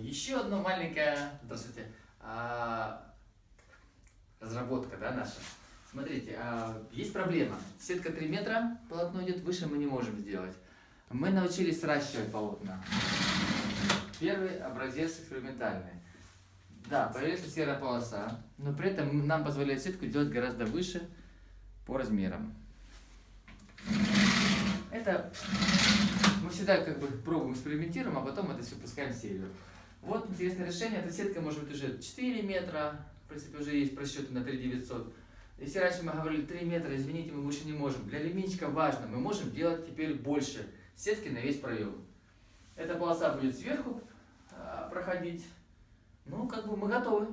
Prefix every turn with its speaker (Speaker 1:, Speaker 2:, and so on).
Speaker 1: еще одна маленькая, здравствуйте, а, разработка, да, наша. Смотрите, а, есть проблема. Сетка 3 метра, полотно идет выше, мы не можем сделать. Мы научились сращивать полотна. Первый образец экспериментальный. Да, появится серая полоса, но при этом нам позволяет сетку делать гораздо выше по размерам. Это мы всегда как бы пробуем, экспериментируем, а потом это все пускаем в серию. Вот интересное решение. Эта сетка может быть уже 4 метра, в принципе уже есть просчеты на 3900. Если раньше мы говорили 3 метра, извините, мы больше не можем. Для лимитчика важно, мы можем делать теперь больше сетки на весь проем. Эта полоса будет сверху а, проходить. Ну, как бы мы готовы.